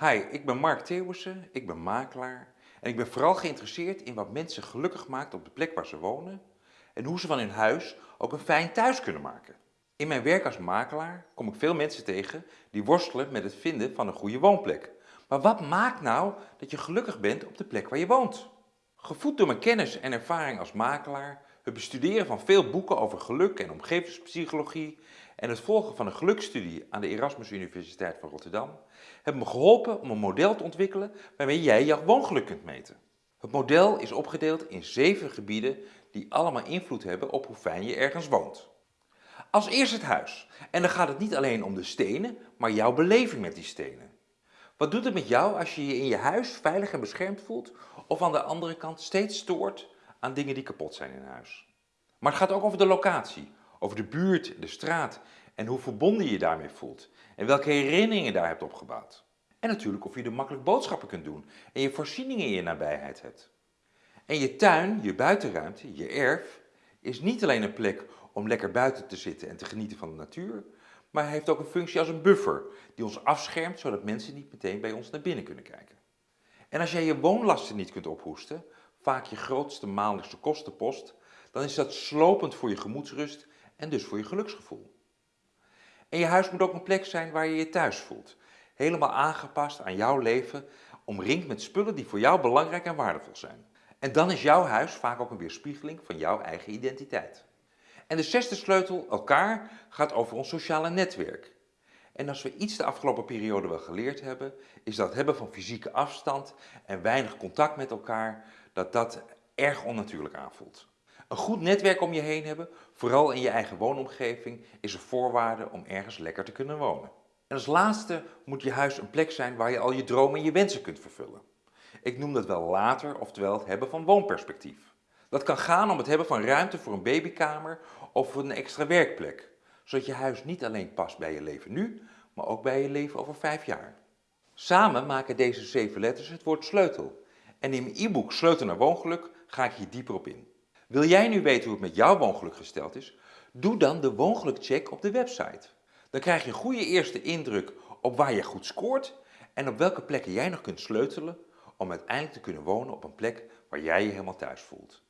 Hi, ik ben Mark Theeuwissen, ik ben makelaar en ik ben vooral geïnteresseerd in wat mensen gelukkig maakt op de plek waar ze wonen en hoe ze van hun huis ook een fijn thuis kunnen maken. In mijn werk als makelaar kom ik veel mensen tegen die worstelen met het vinden van een goede woonplek. Maar wat maakt nou dat je gelukkig bent op de plek waar je woont? Gevoed door mijn kennis en ervaring als makelaar, het bestuderen van veel boeken over geluk en omgevingspsychologie en het volgen van een gelukstudie aan de Erasmus Universiteit van Rotterdam hebben me geholpen om een model te ontwikkelen waarmee jij jouw woongeluk kunt meten. Het model is opgedeeld in zeven gebieden die allemaal invloed hebben op hoe fijn je ergens woont. Als eerst het huis. En dan gaat het niet alleen om de stenen, maar jouw beleving met die stenen. Wat doet het met jou als je je in je huis veilig en beschermd voelt of aan de andere kant steeds stoort aan dingen die kapot zijn in huis? Maar het gaat ook over de locatie, over de buurt, de straat en hoe verbonden je je daarmee voelt en welke herinneringen je daar hebt opgebouwd. En natuurlijk of je er makkelijk boodschappen kunt doen en je voorzieningen in je nabijheid hebt. En je tuin, je buitenruimte, je erf, is niet alleen een plek om lekker buiten te zitten en te genieten van de natuur, maar heeft ook een functie als een buffer die ons afschermt zodat mensen niet meteen bij ons naar binnen kunnen kijken. En als jij je woonlasten niet kunt ophoesten, vaak je grootste maandelijkse kostenpost, dan is dat slopend voor je gemoedsrust en dus voor je geluksgevoel. En je huis moet ook een plek zijn waar je je thuis voelt. Helemaal aangepast aan jouw leven, omringd met spullen die voor jou belangrijk en waardevol zijn. En dan is jouw huis vaak ook een weerspiegeling van jouw eigen identiteit. En de zesde sleutel, elkaar, gaat over ons sociale netwerk. En als we iets de afgelopen periode wel geleerd hebben, is dat hebben van fysieke afstand en weinig contact met elkaar, dat dat erg onnatuurlijk aanvoelt. Een goed netwerk om je heen hebben, vooral in je eigen woonomgeving, is een voorwaarde om ergens lekker te kunnen wonen. En als laatste moet je huis een plek zijn waar je al je dromen en je wensen kunt vervullen. Ik noem dat wel later, oftewel het hebben van woonperspectief. Dat kan gaan om het hebben van ruimte voor een babykamer of een extra werkplek, zodat je huis niet alleen past bij je leven nu, maar ook bij je leven over vijf jaar. Samen maken deze zeven letters het woord sleutel. En in mijn e-book Sleutel naar woongeluk ga ik hier dieper op in. Wil jij nu weten hoe het met jouw woongeluk gesteld is? Doe dan de woongelukcheck op de website. Dan krijg je een goede eerste indruk op waar je goed scoort en op welke plekken jij nog kunt sleutelen om uiteindelijk te kunnen wonen op een plek waar jij je helemaal thuis voelt.